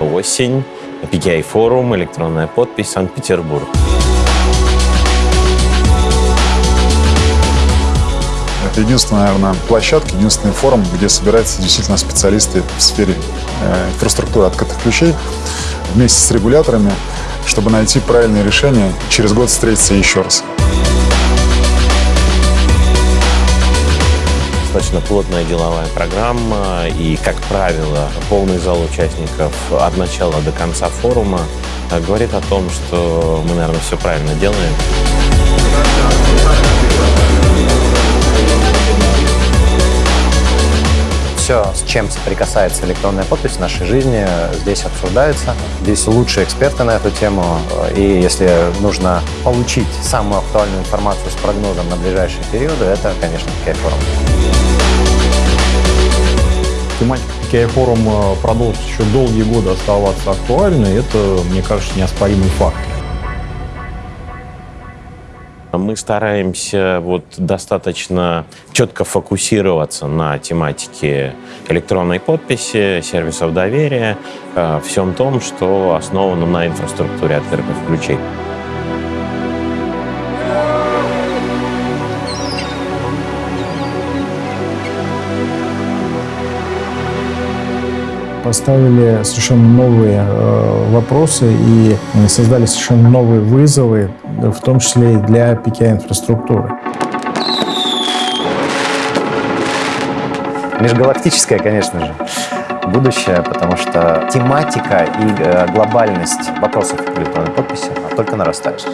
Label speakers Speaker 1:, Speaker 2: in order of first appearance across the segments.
Speaker 1: осень. PKI форум, электронная подпись, Санкт-Петербург.
Speaker 2: Это единственная, наверное, площадка, единственный форум, где собираются действительно специалисты в сфере э, инфраструктуры открытых ключей вместе с регуляторами, чтобы найти правильное решение, через год встретиться еще раз.
Speaker 1: Достаточно плотная деловая программа и, как правило, полный зал участников от начала до конца форума говорит о том, что мы, наверное, все правильно делаем.
Speaker 3: все, с чем соприкасается электронная подпись в нашей жизни, здесь обсуждается. Здесь лучшие эксперты на эту тему. И если нужно получить самую актуальную информацию с прогнозом на ближайшие периоды, это, конечно, PKI форум.
Speaker 4: Тематика PKI форум э, продолжит еще долгие годы оставаться актуальной. Это, мне кажется, неоспоримый факт.
Speaker 1: Мы стараемся вот достаточно четко фокусироваться на тематике электронной подписи, сервисов доверия, э, всем том, что основано на инфраструктуре открытых ключей.
Speaker 5: Поставили совершенно новые э, вопросы и создали совершенно новые вызовы, в том числе и для PKI-инфраструктуры.
Speaker 3: Межгалактическое, конечно же, будущее, потому что тематика и э, глобальность вопросов электронной подписи только нарастает.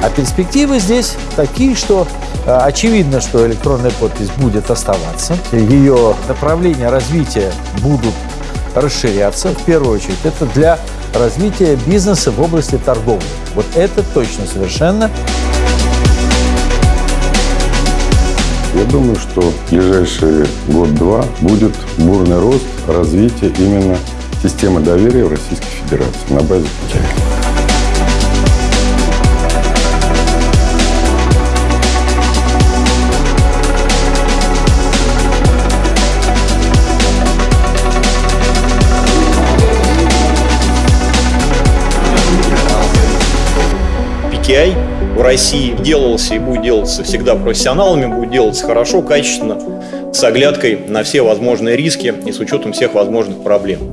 Speaker 6: А перспективы здесь такие, что э, очевидно, что электронная подпись будет оставаться. Ее направления развития будут расширяться. В первую очередь, это для развития бизнеса в области торговли. Вот это точно совершенно.
Speaker 7: Я думаю, что в ближайшие год-два будет бурный рост развития именно системы доверия в Российской Федерации на базе путей.
Speaker 8: KPI в России делался и будет делаться всегда профессионалами, будет делаться хорошо, качественно, с оглядкой на все возможные риски и с учетом всех возможных проблем.